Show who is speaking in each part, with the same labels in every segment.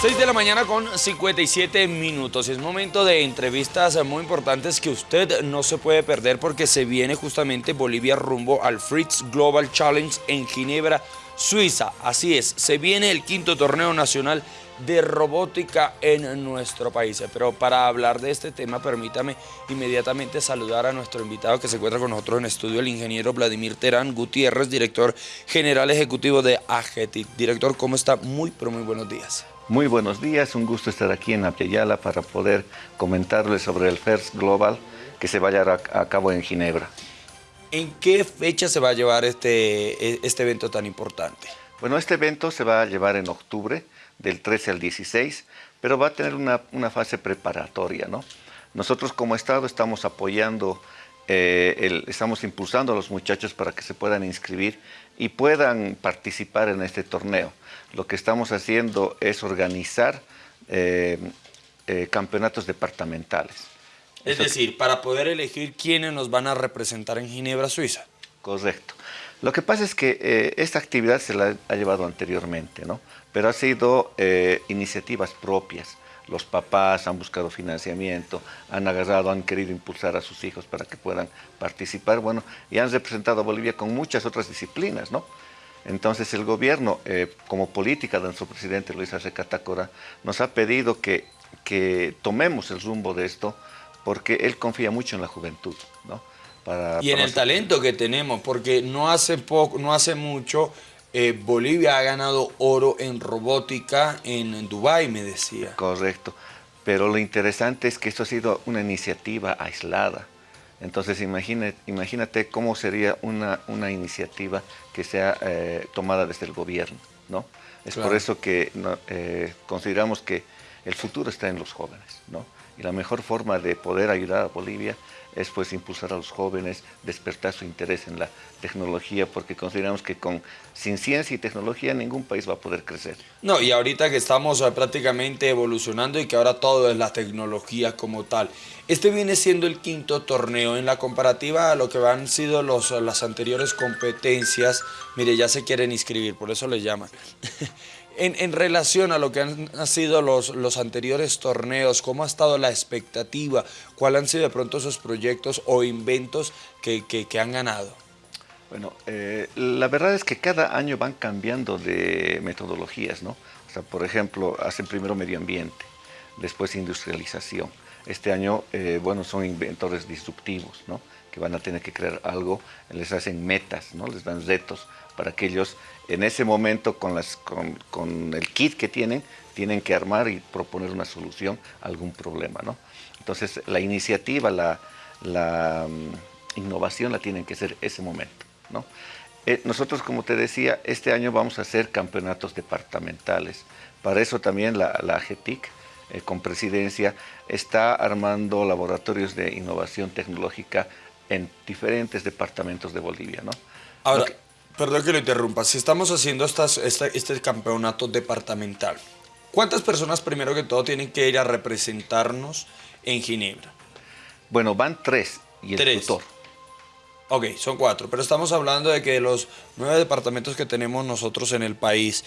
Speaker 1: 6 de la mañana con 57 minutos. Es momento de entrevistas muy importantes que usted no se puede perder porque se viene justamente Bolivia rumbo al Fritz Global Challenge en Ginebra, Suiza. Así es, se viene el quinto torneo nacional de robótica en nuestro país. Pero para hablar de este tema, permítame inmediatamente saludar a nuestro invitado que se encuentra con nosotros en estudio, el ingeniero Vladimir Terán Gutiérrez, director general ejecutivo de AGETIC. Director, ¿cómo está? Muy, pero muy buenos días.
Speaker 2: Muy buenos días, un gusto estar aquí en Apiayala para poder comentarles sobre el FIRST Global que se va a llevar a cabo en Ginebra.
Speaker 1: ¿En qué fecha se va a llevar este, e, este evento tan importante?
Speaker 2: Bueno, este evento se va a llevar en octubre, del 13 al 16, pero va a tener una, fase preparatoria, ¿no? Nosotros como Estado estamos apoyando, eh, estamos impulsando a los muchachos para que se puedan inscribir y puedan participar en este torneo lo que estamos haciendo es organizar eh, eh, campeonatos departamentales.
Speaker 1: Es decir, para poder elegir quiénes nos van a representar en Ginebra, Suiza.
Speaker 2: Correcto. Lo que pasa es que eh, esta actividad se la ha llevado anteriormente, ¿no? Pero ha sido iniciativas propias. Los papás han buscado financiamiento, han agarrado, han querido impulsar a sus hijos para que puedan participar, bueno, y han representado a Bolivia con muchas otras disciplinas, ¿no? Entonces el gobierno, eh, como política de nuestro presidente Luis Arce Catacora, nos ha pedido que, que, tomemos el rumbo de esto porque él confía mucho en la juventud. ¿no?
Speaker 1: y en el talento que tenemos, porque no hace, poco, no hace mucho eh, Bolivia ha ganado oro en robótica en, Dubái, me decía.
Speaker 2: Correcto, pero lo interesante es que esto ha sido una iniciativa aislada. Entonces imagínate, imagínate cómo sería una, una iniciativa que sea eh, tomada desde el gobierno. ¿no? Es por eso que eh, consideramos que el futuro está en los jóvenes. ¿no? Y la mejor forma de poder ayudar a Bolivia es pues impulsar a los jóvenes, despertar su interés en la tecnología, porque consideramos que con, sin ciencia y tecnología ningún país va a poder crecer.
Speaker 1: No, y ahorita que estamos eh, prácticamente evolucionando y que ahora todo es la tecnología como tal. Este viene siendo el quinto torneo. En la comparativa a lo que han sido los, las anteriores competencias, mire, ya se quieren inscribir, por eso le llaman. En, relación a lo que han, sido los, los, anteriores torneos, ¿cómo ha estado la expectativa? ¿Cuáles han sido de pronto esos proyectos o inventos que, han ganado?
Speaker 2: Bueno, eh, la verdad es que cada año van cambiando de metodologías, ¿no? O sea, por ejemplo, hacen primero medio ambiente, después industrialización. Este año, eh, bueno, son inventores disruptivos, ¿no? Que van a tener que crear algo, les hacen metas, ¿no? Les dan retos para que ellos en ese momento con, las, con, el kit que tienen, tienen que armar y proponer una solución a algún problema. ¿no? Entonces la iniciativa, la, la mm, innovación la tienen que ser ese momento. ¿no? Eh, nosotros, como te decía, este año vamos a hacer campeonatos departamentales. Para eso también la, la AGETIC, eh, con presidencia, está armando laboratorios de innovación tecnológica en diferentes departamentos de Bolivia. ¿no?
Speaker 1: Ahora, Perdón que lo interrumpa. Si estamos haciendo estas, este, campeonato departamental, ¿cuántas personas primero que todo tienen que ir a representarnos en Ginebra?
Speaker 2: Bueno, van tres y el tutor.
Speaker 1: Ok, son cuatro, pero estamos hablando de que de los nueve departamentos que tenemos nosotros en el país,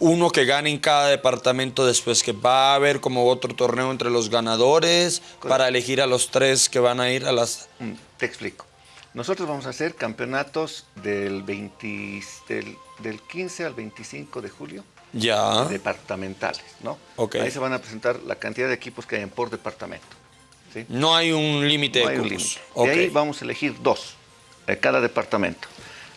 Speaker 1: uno que gane en cada departamento después que va a haber como otro torneo entre los ganadores para elegir a los tres que van a ir a las...
Speaker 2: Mm, te explico. Nosotros vamos a hacer campeonatos del, 20, del, 15 al 25 de julio.
Speaker 1: Ya.
Speaker 2: Departamentales, ¿no? Ahí se van a presentar la cantidad de equipos que hay por departamento.
Speaker 1: No hay un límite de cupos.
Speaker 2: De ahí vamos a elegir dos de cada departamento.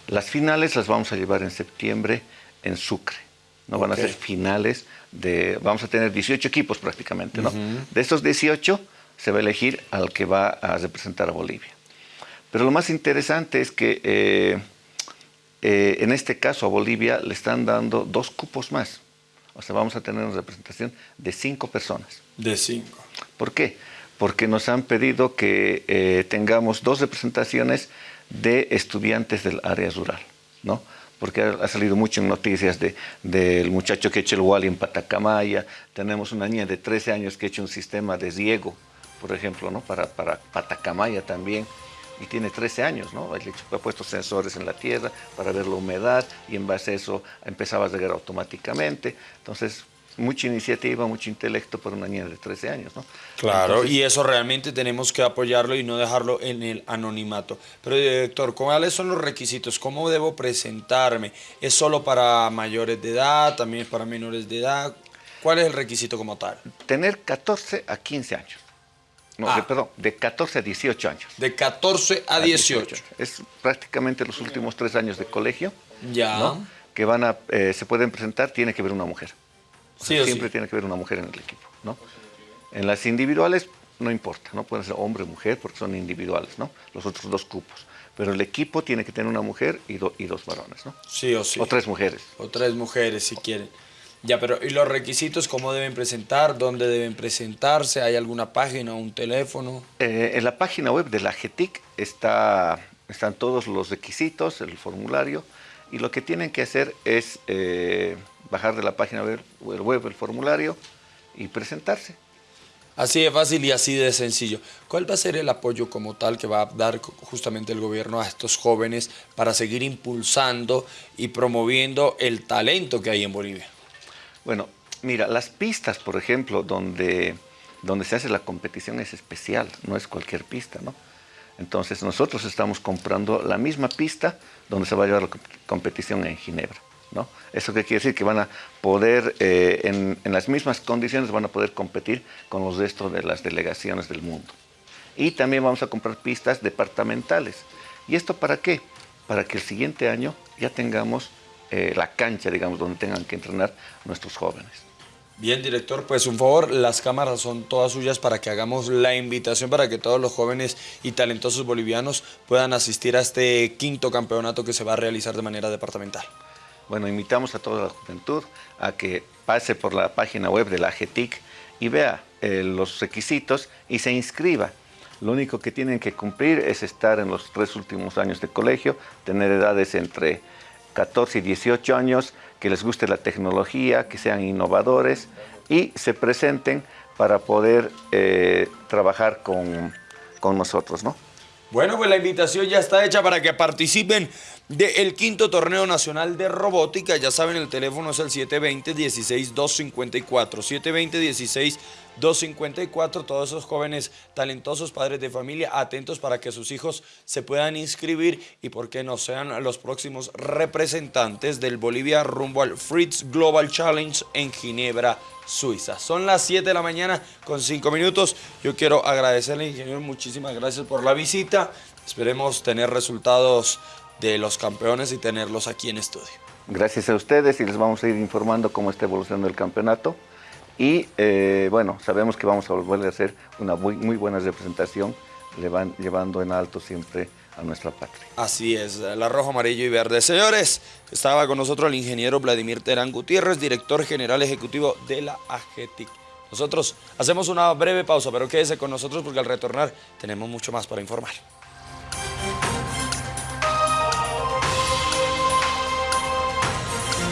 Speaker 2: Las finales las vamos a llevar en septiembre en Sucre. No van a ser finales de... Vamos a tener 18 equipos prácticamente, ¿no? De estos 18 se va a elegir al que va a representar a Bolivia. Pero lo más interesante es que eh, eh, en este caso a Bolivia le están dando dos cupos más. O sea, vamos a tener una representación de cinco personas.
Speaker 1: De cinco.
Speaker 2: ¿Por qué? Porque nos han pedido que eh, tengamos dos representaciones de estudiantes del área rural, ¿no? Porque ha, salido mucho en noticias del de, muchacho que ha el Wally en Patacamaya, tenemos una niña de 13 años que ha hecho un sistema de riego, por ejemplo, ¿no? Para, para Patacamaya también. y tiene 13 años, ¿no? Ha puesto sensores en la tierra para ver la humedad y en base a eso empezaba a llegar automáticamente. Entonces, mucha iniciativa, mucho intelecto para una niña de 13 años, ¿no?
Speaker 1: Claro, y eso realmente tenemos que apoyarlo y no dejarlo en el anonimato. Pero director, ¿cuáles son los requisitos? ¿Cómo debo presentarme? ¿Es solo para mayores de edad? ¿También es para menores de edad? ¿Cuál es el requisito como tal?
Speaker 2: Tener 14 a 15 años. No,
Speaker 1: Ah.
Speaker 2: de- perdón, de 14 a 18 años.
Speaker 1: De 14 a 18.
Speaker 2: Es prácticamente los últimos tres años de colegio,
Speaker 1: Ya.
Speaker 2: ¿no? Que van a, eh, se pueden presentar, tiene que ver una mujer. O sea,
Speaker 1: Sí o
Speaker 2: siempre
Speaker 1: sí.
Speaker 2: tiene que haber una mujer en el equipo, ¿no? En las individuales no importa, ¿no? Pueden ser hombre o mujer porque son individuales, ¿no? Los otros dos cupos. Pero el equipo tiene que tener una mujer y, do- y dos varones, ¿no?
Speaker 1: Sí o sí.
Speaker 2: O tres mujeres.
Speaker 1: O tres mujeres si quieren. Ya, pero ¿y los requisitos cómo deben presentar? ¿Dónde deben presentarse? ¿Hay alguna página o un teléfono?
Speaker 2: Eh, en la página web de la GETIC está, están todos los requisitos, el formulario, y lo que tienen que hacer es eh, bajar de la página web, web el formulario y presentarse.
Speaker 1: Así de fácil y así de sencillo. ¿Cuál va a ser el apoyo como tal que va a dar justamente el gobierno a estos jóvenes para seguir impulsando y promoviendo el talento que hay en Bolivia?
Speaker 2: Bueno, mira, las pistas, por ejemplo, donde, donde se hace la competición es especial, no es cualquier pista, ¿no? Entonces nosotros estamos comprando la misma pista donde se va a llevar la comp- competición en Ginebra, ¿no? Eso qué quiere decir que van a poder, eh, en, en las mismas condiciones, van a poder competir con los restos de las delegaciones del mundo. Y también vamos a comprar pistas departamentales. ¿Y esto para qué? Para que el siguiente año ya tengamos eh, la cancha, digamos, donde tengan que entrenar nuestros jóvenes.
Speaker 1: Bien, director, pues un favor, las cámaras son todas suyas para que hagamos la invitación para que todos los jóvenes y talentosos bolivianos puedan asistir a este quinto campeonato que se va a realizar de manera departamental.
Speaker 2: Bueno, invitamos a toda la juventud a que pase por la página web de la GETIC y vea eh, los requisitos y se inscriba. Lo único que tienen que cumplir es estar en los tres últimos años de colegio, tener edades entre 14 y 18 años, que les guste la tecnología, que sean innovadores y se presenten para poder eh, trabajar con, con nosotros, ¿no?
Speaker 1: Bueno, pues la invitación ya está hecha para que participen del quinto torneo nacional de robótica. Ya saben, el teléfono es el 720-16-254. 720-16-254. Todos esos jóvenes talentosos, padres de familia, atentos para que sus hijos se puedan inscribir y por qué no sean los próximos representantes del Bolivia rumbo al Fritz Global Challenge en Ginebra, Suiza. Son las 7 de la mañana con 5 minutos. Yo quiero agradecerle, ingeniero, muchísimas gracias por la visita. Esperemos tener resultados de los campeones y tenerlos aquí en estudio.
Speaker 2: Gracias a ustedes y les vamos a ir informando cómo está evolucionando el campeonato. Y eh, bueno, sabemos que vamos a volver a hacer una muy, muy buena representación, levan- llevando en alto siempre a nuestra patria.
Speaker 1: Así es, la rojo, amarillo y verde. Señores, estaba con nosotros el ingeniero Vladimir Terán Gutiérrez, director general ejecutivo de la AGETIC. Nosotros hacemos una breve pausa, pero quédese con nosotros porque al retornar tenemos mucho más para informar.